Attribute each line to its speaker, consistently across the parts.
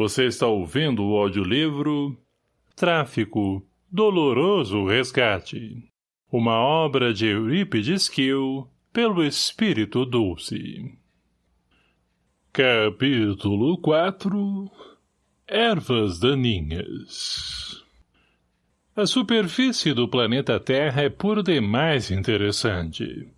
Speaker 1: Você está ouvindo o audiolivro Tráfico, Doloroso Resgate. Uma obra de Eurípides Kiel, pelo Espírito Dulce. Capítulo 4 Ervas daninhas A superfície do planeta Terra é por demais interessante.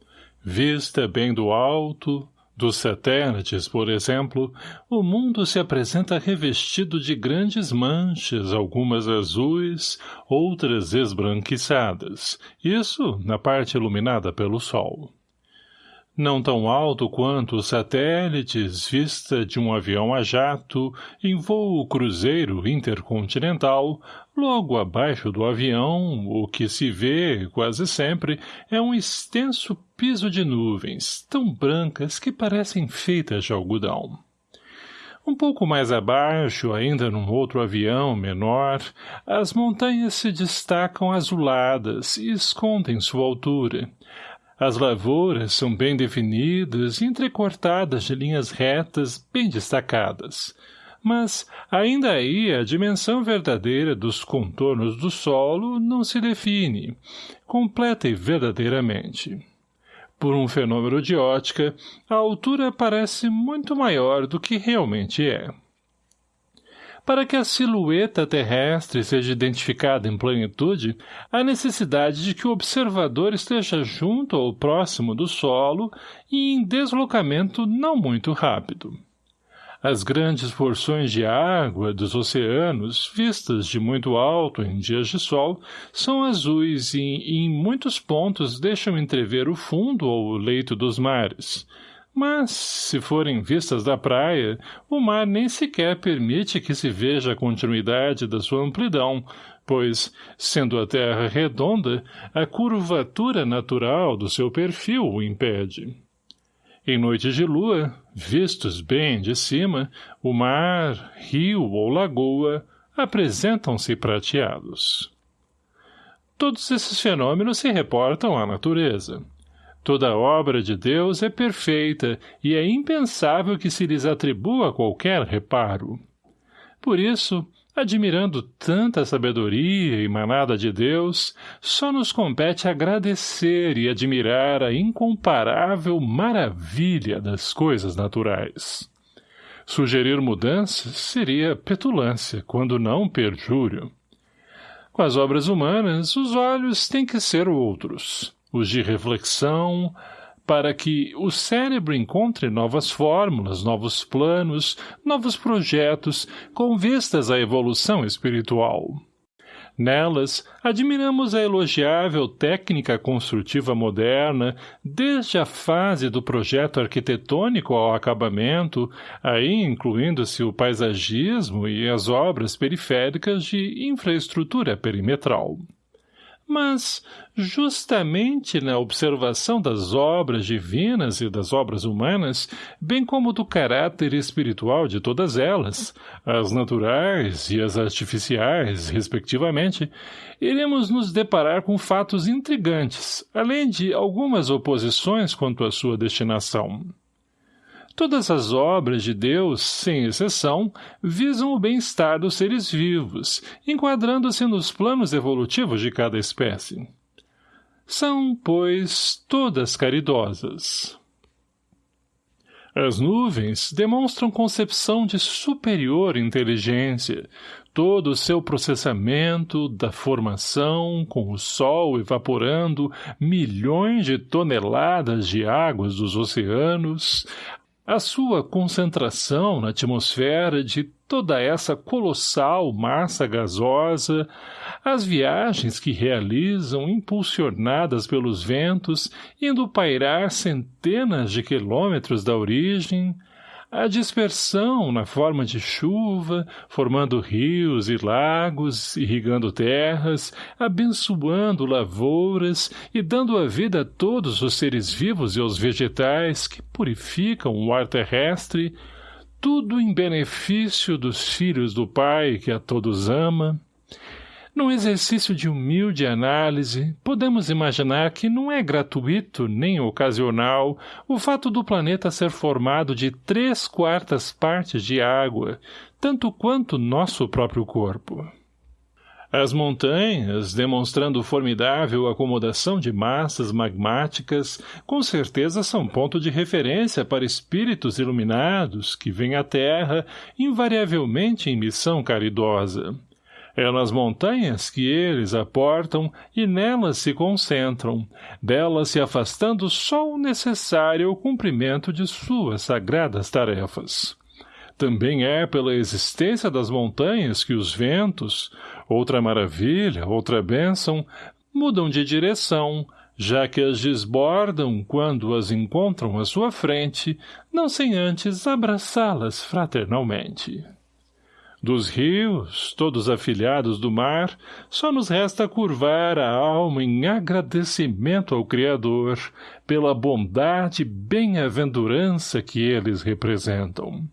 Speaker 1: Vista bem do alto, dos satélites, por exemplo, o mundo se apresenta revestido de grandes manchas, algumas azuis, outras esbranquiçadas, isso na parte iluminada pelo Sol. Não tão alto quanto os satélites, vista de um avião a jato, em voo cruzeiro intercontinental, logo abaixo do avião, o que se vê, quase sempre, é um extenso piso de nuvens, tão brancas que parecem feitas de algodão. Um pouco mais abaixo, ainda num outro avião menor, as montanhas se destacam azuladas e escondem sua altura, as lavouras são bem definidas e entrecortadas de linhas retas bem destacadas. Mas, ainda aí, a dimensão verdadeira dos contornos do solo não se define, completa e verdadeiramente. Por um fenômeno de ótica, a altura parece muito maior do que realmente é. Para que a silhueta terrestre seja identificada em plenitude, há necessidade de que o observador esteja junto ou próximo do solo e em deslocamento não muito rápido. As grandes porções de água dos oceanos, vistas de muito alto em dias de sol, são azuis e, em muitos pontos, deixam entrever o fundo ou o leito dos mares, mas, se forem vistas da praia, o mar nem sequer permite que se veja a continuidade da sua amplidão, pois, sendo a terra redonda, a curvatura natural do seu perfil o impede. Em noites de lua, vistos bem de cima, o mar, rio ou lagoa apresentam-se prateados. Todos esses fenômenos se reportam à natureza. Toda obra de Deus é perfeita e é impensável que se lhes atribua qualquer reparo. Por isso, admirando tanta sabedoria emanada de Deus, só nos compete agradecer e admirar a incomparável maravilha das coisas naturais. Sugerir mudanças seria petulância, quando não perjúrio. Com as obras humanas, os olhos têm que ser outros os de reflexão, para que o cérebro encontre novas fórmulas, novos planos, novos projetos, com vistas à evolução espiritual. Nelas, admiramos a elogiável técnica construtiva moderna, desde a fase do projeto arquitetônico ao acabamento, aí incluindo-se o paisagismo e as obras periféricas de infraestrutura perimetral. Mas, justamente na observação das obras divinas e das obras humanas, bem como do caráter espiritual de todas elas, as naturais e as artificiais, respectivamente, iremos nos deparar com fatos intrigantes, além de algumas oposições quanto à sua destinação. Todas as obras de Deus, sem exceção, visam o bem-estar dos seres vivos, enquadrando-se nos planos evolutivos de cada espécie. São, pois, todas caridosas. As nuvens demonstram concepção de superior inteligência, todo o seu processamento da formação, com o sol evaporando milhões de toneladas de águas dos oceanos, a sua concentração na atmosfera de toda essa colossal massa gasosa, as viagens que realizam impulsionadas pelos ventos, indo pairar centenas de quilômetros da origem, a dispersão na forma de chuva, formando rios e lagos, irrigando terras, abençoando lavouras e dando a vida a todos os seres vivos e aos vegetais que purificam o ar terrestre, tudo em benefício dos filhos do Pai que a todos ama, num exercício de humilde análise, podemos imaginar que não é gratuito nem ocasional o fato do planeta ser formado de três quartas partes de água, tanto quanto nosso próprio corpo. As montanhas, demonstrando formidável acomodação de massas magmáticas, com certeza são ponto de referência para espíritos iluminados que vêm à Terra invariavelmente em missão caridosa. É nas montanhas que eles aportam e nelas se concentram, delas se afastando só o necessário ao cumprimento de suas sagradas tarefas. Também é pela existência das montanhas que os ventos, outra maravilha, outra bênção, mudam de direção, já que as desbordam quando as encontram à sua frente, não sem antes abraçá-las fraternalmente. Dos rios, todos afilhados do mar, só nos resta curvar a alma em agradecimento ao Criador pela bondade e bem-aventurança que eles representam.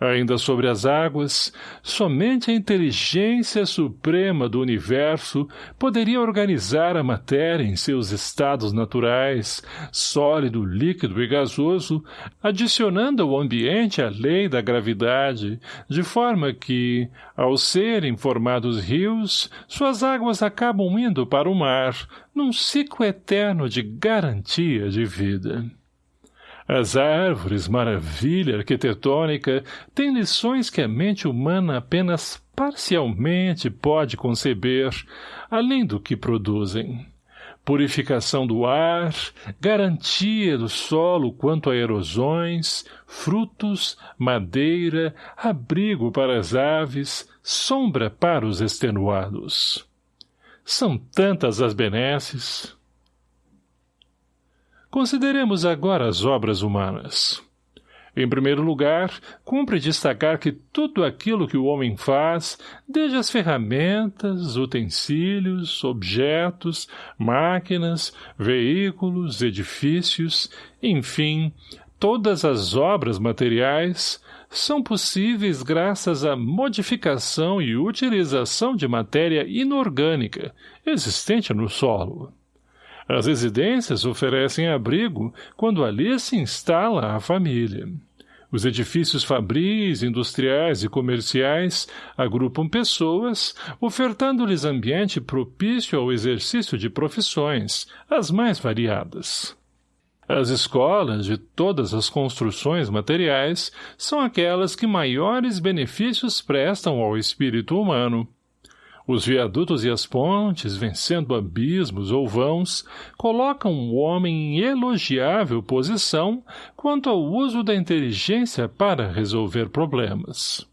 Speaker 1: Ainda sobre as águas, somente a inteligência suprema do universo poderia organizar a matéria em seus estados naturais, sólido, líquido e gasoso, adicionando ao ambiente a lei da gravidade, de forma que, ao serem formados rios, suas águas acabam indo para o mar, num ciclo eterno de garantia de vida. As árvores, maravilha arquitetônica, têm lições que a mente humana apenas parcialmente pode conceber, além do que produzem. Purificação do ar, garantia do solo quanto a erosões, frutos, madeira, abrigo para as aves, sombra para os extenuados. São tantas as benesses, Consideremos agora as obras humanas. Em primeiro lugar, cumpre destacar que tudo aquilo que o homem faz, desde as ferramentas, utensílios, objetos, máquinas, veículos, edifícios, enfim, todas as obras materiais, são possíveis graças à modificação e utilização de matéria inorgânica existente no solo. As residências oferecem abrigo quando ali se instala a família. Os edifícios fabris, industriais e comerciais agrupam pessoas, ofertando-lhes ambiente propício ao exercício de profissões, as mais variadas. As escolas de todas as construções materiais são aquelas que maiores benefícios prestam ao espírito humano, os viadutos e as pontes, vencendo abismos ou vãos, colocam o homem em elogiável posição quanto ao uso da inteligência para resolver problemas.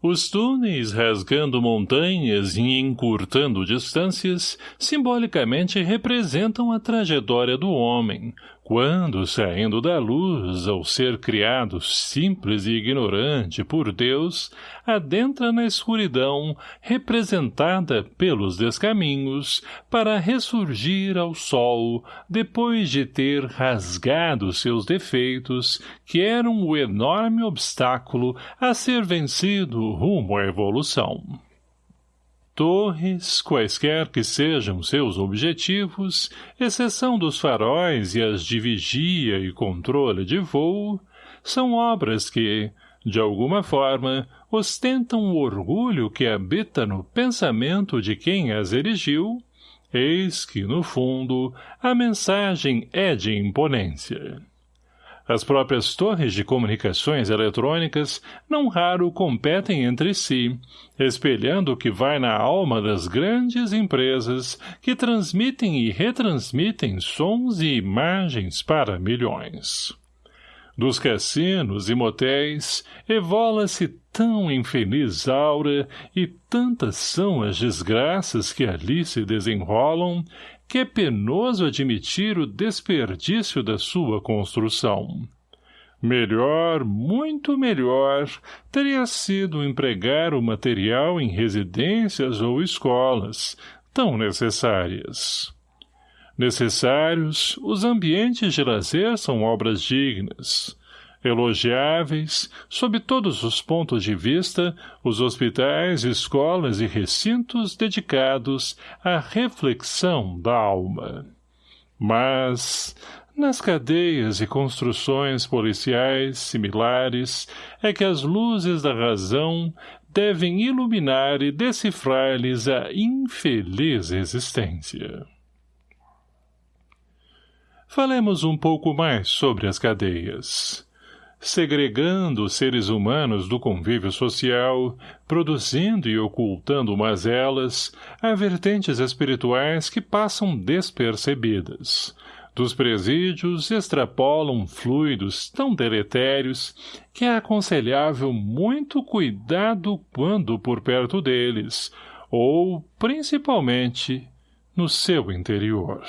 Speaker 1: Os túneis rasgando montanhas e encurtando distâncias simbolicamente representam a trajetória do homem, quando, saindo da luz, ao ser criado simples e ignorante por Deus, adentra na escuridão, representada pelos descaminhos, para ressurgir ao sol, depois de ter rasgado seus defeitos, que eram o enorme obstáculo a ser vencido rumo à evolução. Torres, quaisquer que sejam seus objetivos, exceção dos faróis e as de vigia e controle de voo, são obras que, de alguma forma, ostentam o orgulho que habita no pensamento de quem as erigiu, eis que, no fundo, a mensagem é de imponência. As próprias torres de comunicações eletrônicas não raro competem entre si, espelhando o que vai na alma das grandes empresas que transmitem e retransmitem sons e imagens para milhões. Dos cassinos e motéis, evola-se tão infeliz aura e tantas são as desgraças que ali se desenrolam que é penoso admitir o desperdício da sua construção. Melhor, muito melhor, teria sido empregar o material em residências ou escolas, tão necessárias. Necessários, os ambientes de lazer são obras dignas, elogiáveis, sob todos os pontos de vista, os hospitais, escolas e recintos dedicados à reflexão da alma. Mas Nas cadeias e construções policiais similares é que as luzes da razão devem iluminar e decifrar-lhes a infeliz existência. Falemos um pouco mais sobre as cadeias. Segregando os seres humanos do convívio social, produzindo e ocultando mazelas, há vertentes espirituais que passam despercebidas, dos presídios extrapolam fluidos tão deletérios que é aconselhável muito cuidado quando por perto deles, ou, principalmente, no seu interior.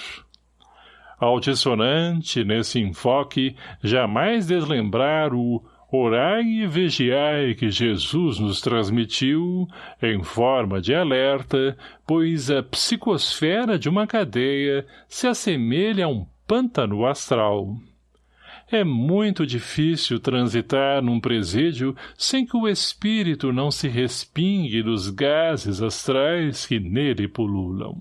Speaker 1: Altissonante, nesse enfoque, jamais deslembrar o orai e vigiai que Jesus nos transmitiu, em forma de alerta, pois a psicosfera de uma cadeia se assemelha a um pântano astral. É muito difícil transitar num presídio sem que o espírito não se respingue dos gases astrais que nele pululam.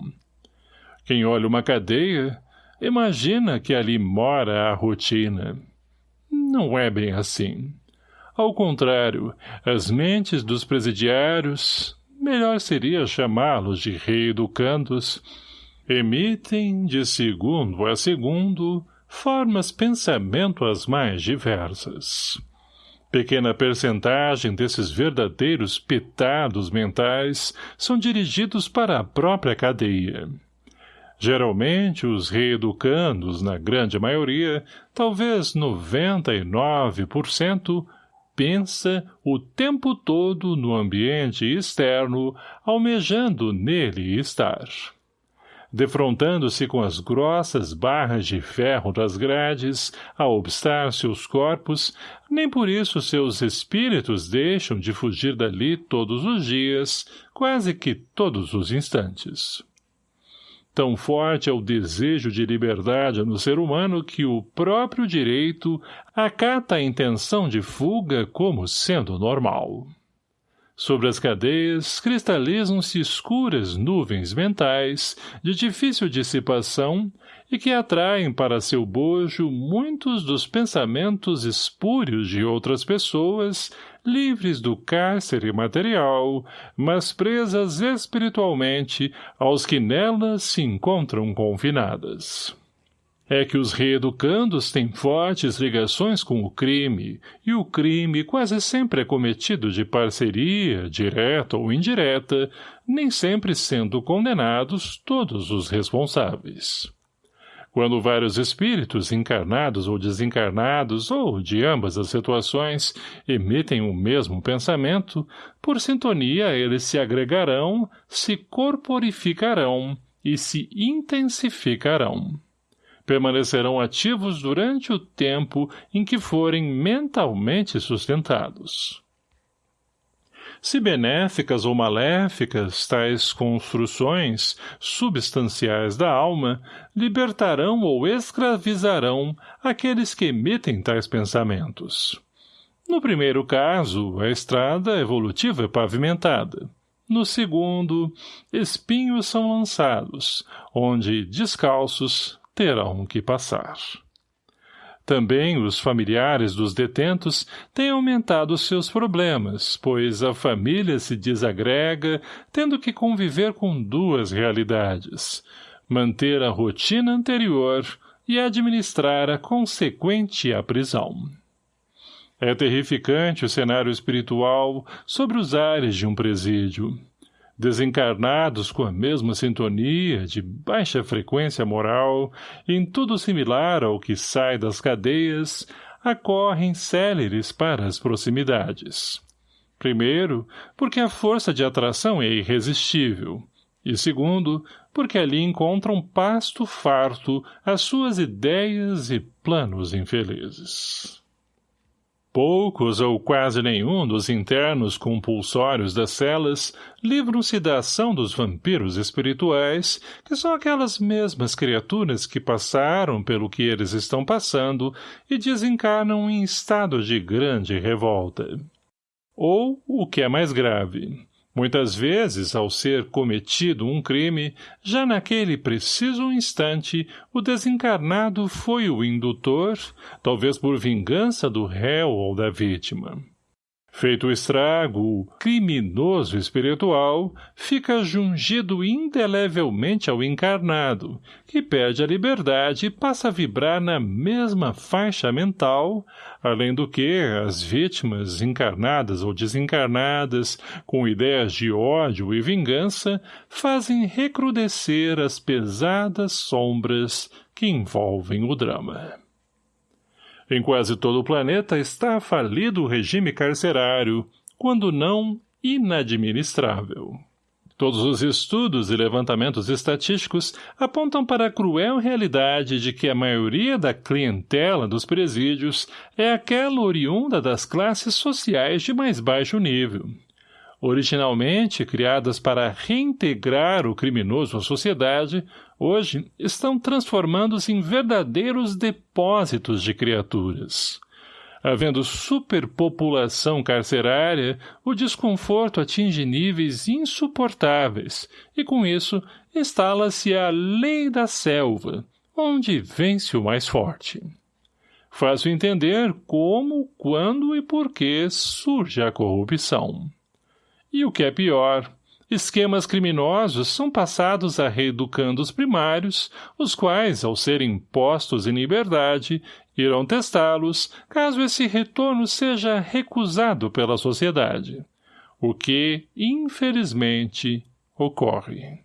Speaker 1: Quem olha uma cadeia, imagina que ali mora a rotina. Não é bem assim. Ao contrário, as mentes dos presidiários, melhor seria chamá-los de reeducandos, emitem, de segundo a segundo, formas pensamento as mais diversas. Pequena percentagem desses verdadeiros pitados mentais são dirigidos para a própria cadeia. Geralmente, os reeducandos, na grande maioria, talvez 99%, pensa o tempo todo no ambiente externo, almejando nele estar defrontando-se com as grossas barras de ferro das grades, a obstar seus corpos, nem por isso seus espíritos deixam de fugir dali todos os dias, quase que todos os instantes. Tão forte é o desejo de liberdade no ser humano que o próprio direito acata a intenção de fuga como sendo normal. Sobre as cadeias cristalizam-se escuras nuvens mentais de difícil dissipação e que atraem para seu bojo muitos dos pensamentos espúrios de outras pessoas, livres do cárcere material, mas presas espiritualmente aos que nelas se encontram confinadas é que os reeducandos têm fortes ligações com o crime, e o crime quase sempre é cometido de parceria, direta ou indireta, nem sempre sendo condenados todos os responsáveis. Quando vários espíritos, encarnados ou desencarnados, ou de ambas as situações, emitem o mesmo pensamento, por sintonia eles se agregarão, se corporificarão e se intensificarão permanecerão ativos durante o tempo em que forem mentalmente sustentados. Se benéficas ou maléficas, tais construções substanciais da alma libertarão ou escravizarão aqueles que emitem tais pensamentos. No primeiro caso, a estrada evolutiva é pavimentada. No segundo, espinhos são lançados, onde, descalços, terão que passar. Também os familiares dos detentos têm aumentado seus problemas, pois a família se desagrega, tendo que conviver com duas realidades, manter a rotina anterior e administrar a consequente a prisão. É terrificante o cenário espiritual sobre os ares de um presídio desencarnados com a mesma sintonia, de baixa frequência moral, em tudo similar ao que sai das cadeias, acorrem céleres para as proximidades. Primeiro, porque a força de atração é irresistível, e segundo, porque ali encontram pasto farto às suas ideias e planos infelizes. Poucos ou quase nenhum dos internos compulsórios das celas livram-se da ação dos vampiros espirituais, que são aquelas mesmas criaturas que passaram pelo que eles estão passando e desencarnam em estado de grande revolta. Ou, o que é mais grave, Muitas vezes, ao ser cometido um crime, já naquele preciso instante, o desencarnado foi o indutor, talvez por vingança do réu ou da vítima. Feito o estrago, criminoso espiritual fica jungido indelevelmente ao encarnado, que perde a liberdade e passa a vibrar na mesma faixa mental, além do que as vítimas encarnadas ou desencarnadas, com ideias de ódio e vingança, fazem recrudescer as pesadas sombras que envolvem o drama. Em quase todo o planeta está falido o regime carcerário, quando não inadministrável. Todos os estudos e levantamentos estatísticos apontam para a cruel realidade de que a maioria da clientela dos presídios é aquela oriunda das classes sociais de mais baixo nível, originalmente criadas para reintegrar o criminoso à sociedade, hoje estão transformando-se em verdadeiros depósitos de criaturas. Havendo superpopulação carcerária, o desconforto atinge níveis insuportáveis, e com isso instala-se a lei da selva, onde vence o mais forte. Fácil entender como, quando e por que surge a corrupção. E o que é pior, esquemas criminosos são passados a reeducandos primários, os quais, ao serem postos em liberdade, irão testá-los, caso esse retorno seja recusado pela sociedade. O que, infelizmente, ocorre.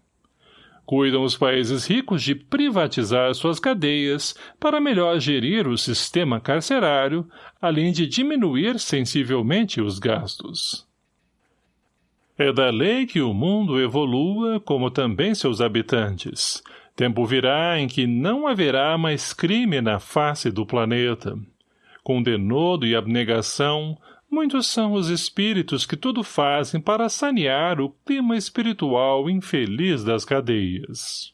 Speaker 1: Cuidam os países ricos de privatizar suas cadeias para melhor gerir o sistema carcerário, além de diminuir sensivelmente os gastos. É da lei que o mundo evolua, como também seus habitantes. Tempo virá em que não haverá mais crime na face do planeta. Com denodo e abnegação, muitos são os espíritos que tudo fazem para sanear o clima espiritual infeliz das cadeias.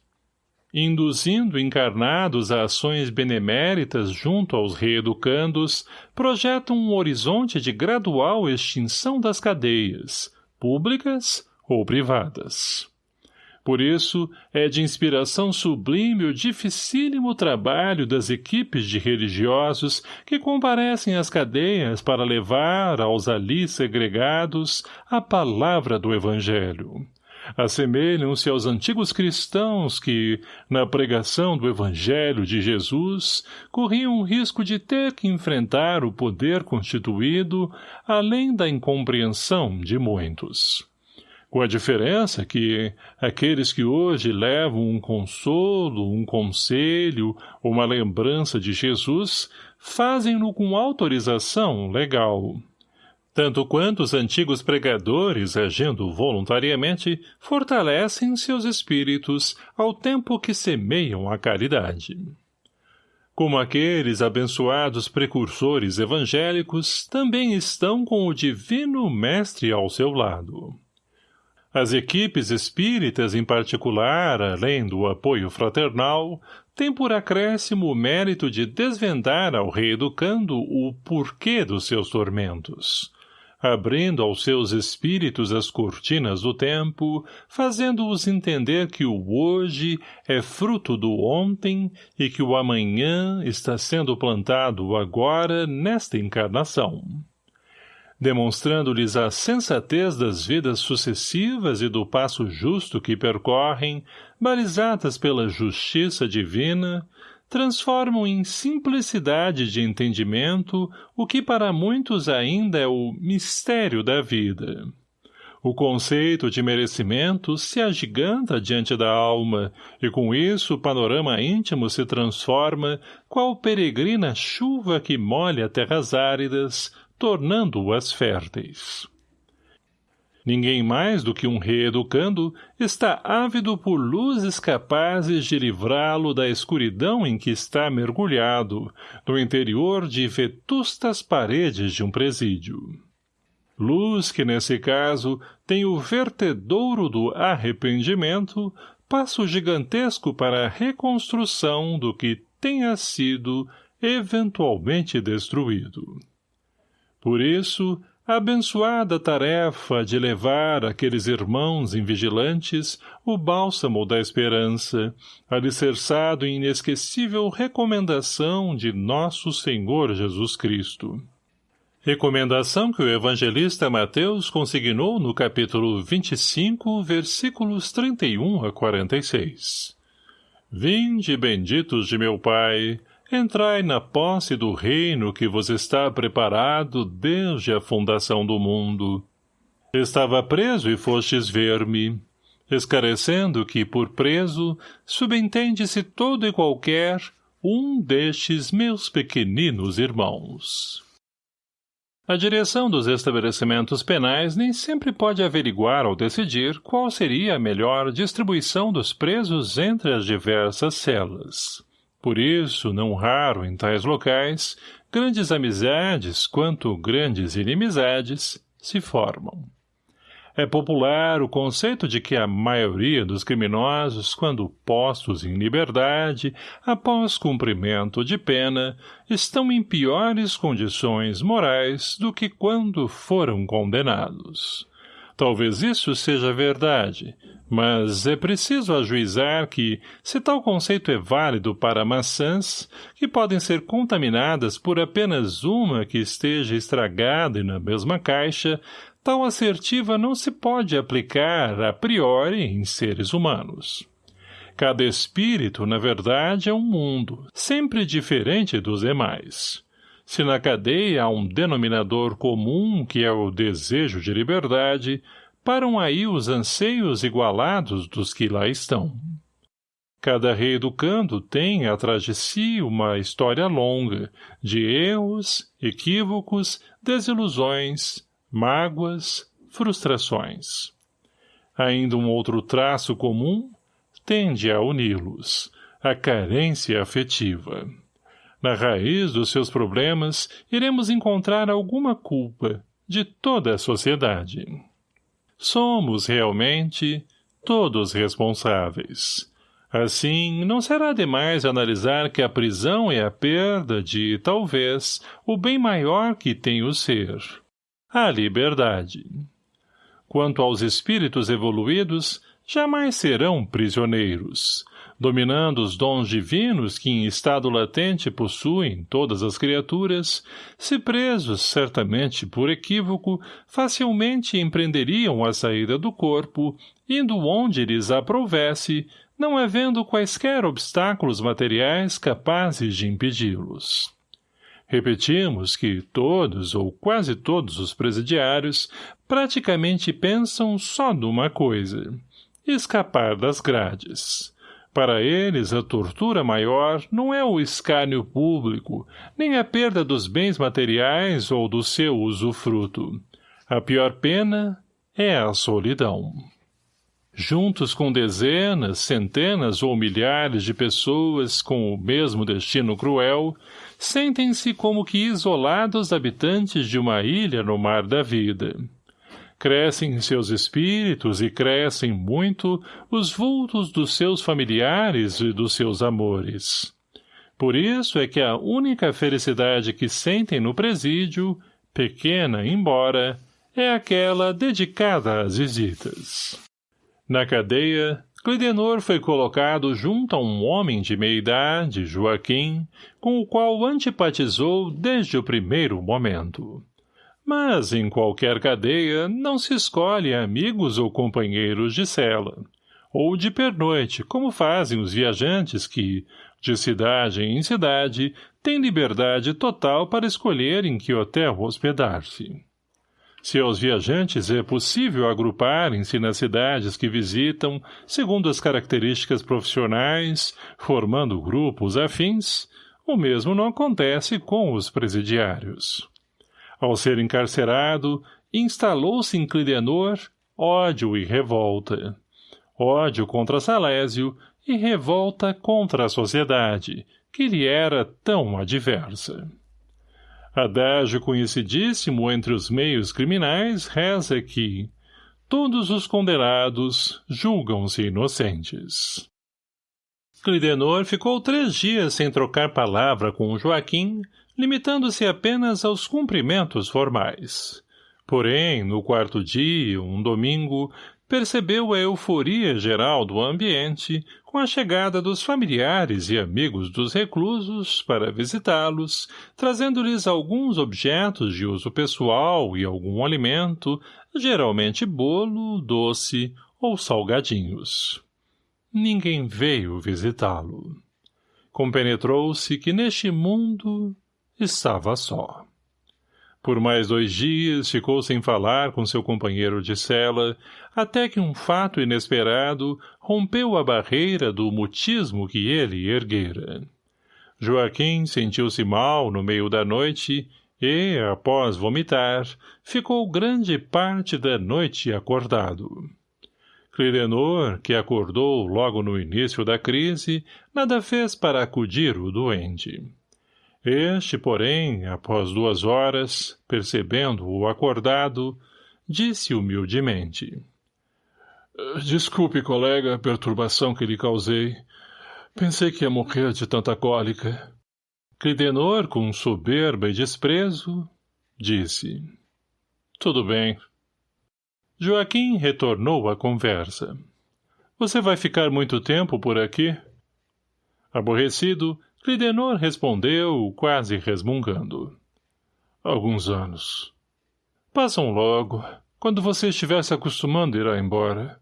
Speaker 1: Induzindo encarnados a ações beneméritas junto aos reeducandos, projetam um horizonte de gradual extinção das cadeias, públicas ou privadas. Por isso, é de inspiração sublime o dificílimo trabalho das equipes de religiosos que comparecem às cadeias para levar aos ali segregados a palavra do Evangelho. Assemelham-se aos antigos cristãos que, na pregação do Evangelho de Jesus, corriam o risco de ter que enfrentar o poder constituído, além da incompreensão de muitos. Com a diferença que aqueles que hoje levam um consolo, um conselho, uma lembrança de Jesus, fazem-no com autorização legal tanto quanto os antigos pregadores, agindo voluntariamente, fortalecem seus espíritos ao tempo que semeiam a caridade. Como aqueles abençoados precursores evangélicos, também estão com o divino mestre ao seu lado. As equipes espíritas, em particular, além do apoio fraternal, têm por acréscimo o mérito de desvendar ao reeducando o porquê dos seus tormentos, abrindo aos seus espíritos as cortinas do tempo, fazendo-os entender que o hoje é fruto do ontem e que o amanhã está sendo plantado agora nesta encarnação. Demonstrando-lhes a sensatez das vidas sucessivas e do passo justo que percorrem, balizadas pela justiça divina, transformam em simplicidade de entendimento o que para muitos ainda é o mistério da vida. O conceito de merecimento se agiganta diante da alma, e com isso o panorama íntimo se transforma qual peregrina chuva que molha terras áridas, tornando-as férteis. Ninguém mais do que um reeducando está ávido por luzes capazes de livrá-lo da escuridão em que está mergulhado, no interior de vetustas paredes de um presídio. Luz que, nesse caso, tem o vertedouro do arrependimento, passo gigantesco para a reconstrução do que tenha sido eventualmente destruído. Por isso, a abençoada tarefa de levar àqueles irmãos invigilantes o bálsamo da esperança, alicerçado em inesquecível recomendação de nosso Senhor Jesus Cristo. Recomendação que o evangelista Mateus consignou no capítulo 25, versículos 31 a 46. Vinde, benditos de meu Pai, Entrai na posse do reino que vos está preparado desde a fundação do mundo. Estava preso e fostes ver-me, escarecendo que, por preso, subentende-se todo e qualquer um destes meus pequeninos irmãos. A direção dos estabelecimentos penais nem sempre pode averiguar ou decidir qual seria a melhor distribuição dos presos entre as diversas celas. Por isso, não raro em tais locais, grandes amizades, quanto grandes inimizades, se formam. É popular o conceito de que a maioria dos criminosos, quando postos em liberdade, após cumprimento de pena, estão em piores condições morais do que quando foram condenados. Talvez isso seja verdade, mas é preciso ajuizar que, se tal conceito é válido para maçãs, que podem ser contaminadas por apenas uma que esteja estragada e na mesma caixa, tal assertiva não se pode aplicar a priori em seres humanos. Cada espírito, na verdade, é um mundo, sempre diferente dos demais. Se na cadeia há um denominador comum que é o desejo de liberdade, param aí os anseios igualados dos que lá estão. Cada rei educando tem atrás de si uma história longa, de erros, equívocos, desilusões, mágoas, frustrações. Ainda um outro traço comum tende a uni-los, a carência afetiva. Na raiz dos seus problemas, iremos encontrar alguma culpa de toda a sociedade. Somos, realmente, todos responsáveis. Assim, não será demais analisar que a prisão é a perda de, talvez, o bem maior que tem o ser, a liberdade. Quanto aos espíritos evoluídos, jamais serão prisioneiros, dominando os dons divinos que em estado latente possuem todas as criaturas, se presos, certamente por equívoco, facilmente empreenderiam a saída do corpo, indo onde lhes aprovesse, não havendo quaisquer obstáculos materiais capazes de impedi-los. Repetimos que todos ou quase todos os presidiários praticamente pensam só numa coisa, escapar das grades. Para eles, a tortura maior não é o escárnio público, nem a perda dos bens materiais ou do seu usufruto. A pior pena é a solidão. Juntos com dezenas, centenas ou milhares de pessoas com o mesmo destino cruel, sentem-se como que isolados habitantes de uma ilha no mar da vida crescem seus espíritos e crescem muito os vultos dos seus familiares e dos seus amores. Por isso é que a única felicidade que sentem no presídio, pequena embora, é aquela dedicada às visitas. Na cadeia, Clidenor foi colocado junto a um homem de meia-idade, Joaquim, com o qual antipatizou desde o primeiro momento. Mas, em qualquer cadeia, não se escolhe amigos ou companheiros de cela, ou de pernoite, como fazem os viajantes que, de cidade em cidade, têm liberdade total para escolher em que hotel hospedar-se. Se aos viajantes é possível agruparem-se nas cidades que visitam, segundo as características profissionais, formando grupos afins, o mesmo não acontece com os presidiários. Ao ser encarcerado, instalou-se em Clidenor ódio e revolta. Ódio contra Salésio e revolta contra a sociedade, que lhe era tão adversa. Adágio conhecidíssimo entre os meios criminais reza que todos os condenados julgam-se inocentes. Clidenor ficou três dias sem trocar palavra com Joaquim, limitando-se apenas aos cumprimentos formais. Porém, no quarto dia, um domingo, percebeu a euforia geral do ambiente com a chegada dos familiares e amigos dos reclusos para visitá-los, trazendo-lhes alguns objetos de uso pessoal e algum alimento, geralmente bolo, doce ou salgadinhos. Ninguém veio visitá-lo. Compenetrou-se que neste mundo estava só. Por mais dois dias ficou sem falar com seu companheiro de cela, até que um fato inesperado rompeu a barreira do mutismo que ele erguera. Joaquim sentiu-se mal no meio da noite e, após vomitar, ficou grande parte da noite acordado. Clidenor, que acordou logo no início da crise, nada fez para acudir o doente. Este, porém, após duas horas, percebendo-o acordado, disse humildemente. Desculpe, colega, a perturbação que lhe causei. Pensei que ia morrer de tanta cólica. Clidenor, com soberba e desprezo, disse. Tudo bem. Joaquim retornou à conversa. Você vai ficar muito tempo por aqui? Aborrecido, Clidenor respondeu, quase resmungando. Alguns anos. Passam logo. Quando você estiver se acostumando, irá embora.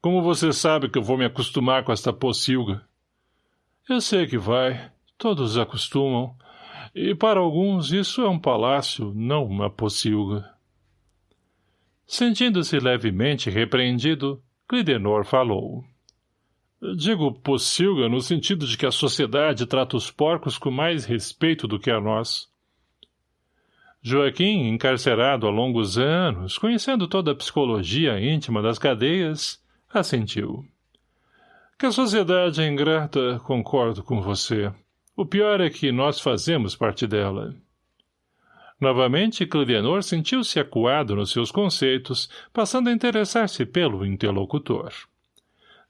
Speaker 1: Como você sabe que eu vou me acostumar com esta pocilga? Eu sei que vai. Todos acostumam. E para alguns isso é um palácio, não uma pocilga. Sentindo-se levemente repreendido, Clidenor falou. Digo pocilga no sentido de que a sociedade trata os porcos com mais respeito do que a nós. Joaquim, encarcerado há longos anos, conhecendo toda a psicologia íntima das cadeias, assentiu. Que a sociedade é ingrata, concordo com você. O pior é que nós fazemos parte dela. Novamente, Clidenor sentiu-se acuado nos seus conceitos, passando a interessar-se pelo interlocutor.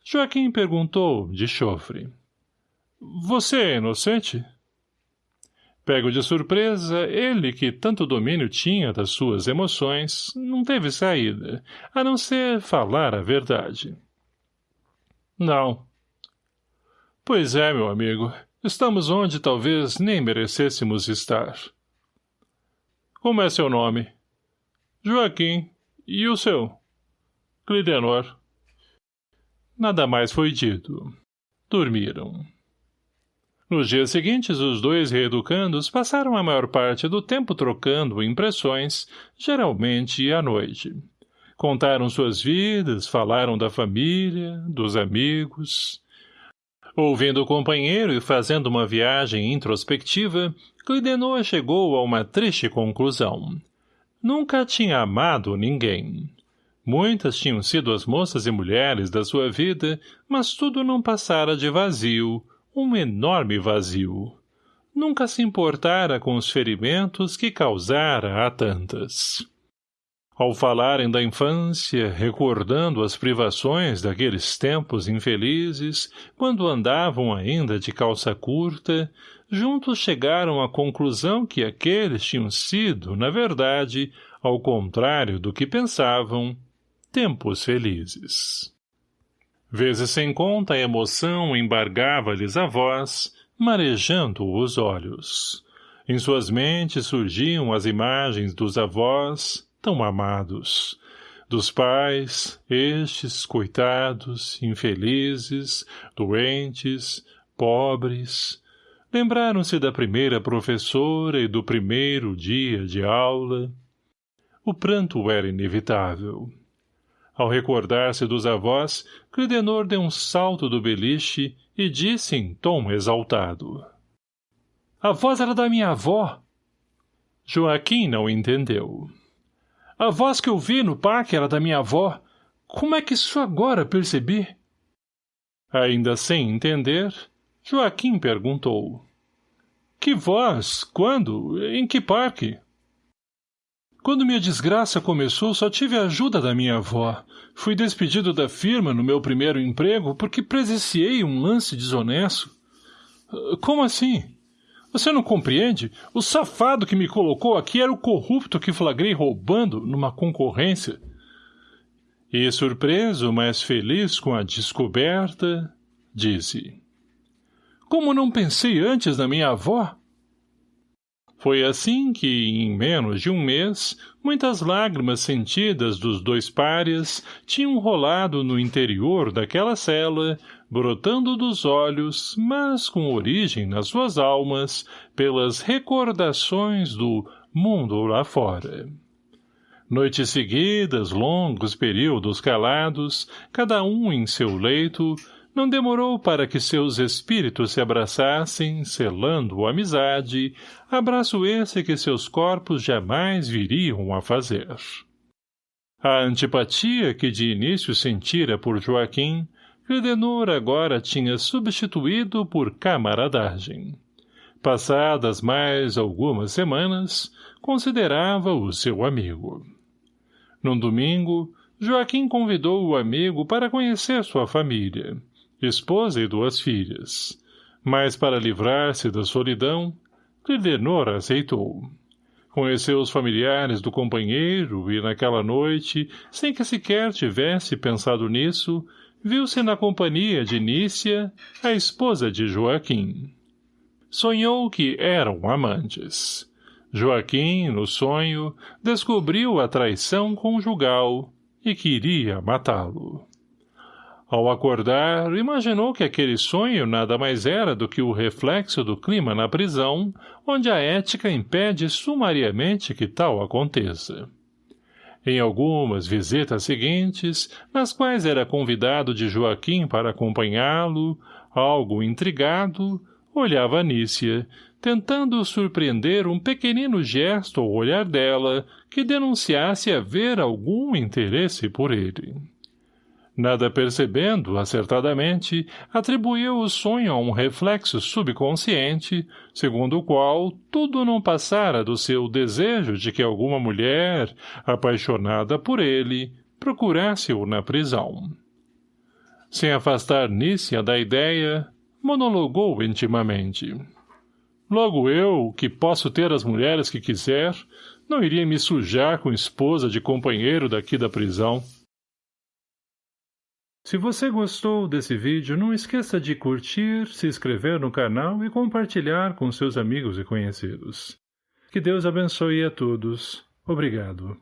Speaker 1: Joaquim perguntou, de chofre. Você é inocente? Pego de surpresa, ele, que tanto domínio tinha das suas emoções, não teve saída, a não ser falar a verdade. Não. Pois é, meu amigo, estamos onde talvez nem merecêssemos estar. Como é seu nome? Joaquim. E o seu? Clidenor. Nada mais foi dito. Dormiram. Nos dias seguintes, os dois reeducandos passaram a maior parte do tempo trocando impressões, geralmente à noite. Contaram suas vidas, falaram da família, dos amigos. Ouvindo o companheiro e fazendo uma viagem introspectiva, Clidenor chegou a uma triste conclusão. Nunca tinha amado ninguém. Muitas tinham sido as moças e mulheres da sua vida, mas tudo não passara de vazio, um enorme vazio. Nunca se importara com os ferimentos que causara a tantas. Ao falarem da infância, recordando as privações daqueles tempos infelizes, quando andavam ainda de calça curta, juntos chegaram à conclusão que aqueles tinham sido, na verdade, ao contrário do que pensavam, tempos felizes. Vezes sem conta a emoção embargava-lhes a voz, marejando os olhos. Em suas mentes surgiam as imagens dos avós, tão amados, dos pais, estes, coitados, infelizes, doentes, pobres. Lembraram-se da primeira professora e do primeiro dia de aula. O pranto era inevitável. Ao recordar-se dos avós, Clidenor deu um salto do beliche e disse em tom exaltado. A voz era da minha avó. Joaquim não entendeu. A voz que eu vi no parque era da minha avó. Como é que isso agora percebi? Ainda sem entender, Joaquim perguntou. Que voz? Quando? Em que parque? Quando minha desgraça começou, só tive a ajuda da minha avó. Fui despedido da firma no meu primeiro emprego porque presenciei um lance desonesto. Como assim? Você não compreende? O safado que me colocou aqui era o corrupto que flagrei roubando numa concorrência. E surpreso, mas feliz com a descoberta, disse. Como não pensei antes na minha avó? Foi assim que, em menos de um mês, muitas lágrimas sentidas dos dois párias tinham rolado no interior daquela cela, brotando dos olhos, mas com origem nas suas almas, pelas recordações do mundo lá fora. Noites seguidas, longos períodos calados, cada um em seu leito, não demorou para que seus espíritos se abraçassem, selando amizade, abraço esse que seus corpos jamais viriam a fazer. A antipatia que de início sentira por Joaquim, Credenor agora tinha substituído por camaradagem. Passadas mais algumas semanas, considerava-o seu amigo. Num domingo, Joaquim convidou o amigo para conhecer sua família, esposa e duas filhas. Mas para livrar-se da solidão, Clidenor aceitou. Conheceu os familiares do companheiro e, naquela noite, sem que sequer tivesse pensado nisso, viu-se na companhia de Nícia, a esposa de Joaquim. Sonhou que eram amantes. Joaquim, no sonho, descobriu a traição conjugal e queria matá-lo. Ao acordar, imaginou que aquele sonho nada mais era do que o reflexo do clima na prisão, onde a ética impede sumariamente que tal aconteça. Em algumas visitas seguintes, nas quais era convidado de Joaquim para acompanhá-lo, algo intrigado, olhava Nícia, tentando surpreender um pequenino gesto ao olhar dela que denunciasse haver algum interesse por ele. Nada percebendo, acertadamente, atribuiu o sonho a um reflexo subconsciente, segundo o qual tudo não passara do seu desejo de que alguma mulher, apaixonada por ele, procurasse-o na prisão. Sem afastar Nícia da ideia, monologou intimamente. Logo eu, que posso ter as mulheres que quiser, não iria me sujar com esposa de companheiro daqui da prisão. Se você gostou desse vídeo, não esqueça de curtir, se inscrever no canal e compartilhar com seus amigos e conhecidos. Que Deus abençoe a todos. Obrigado.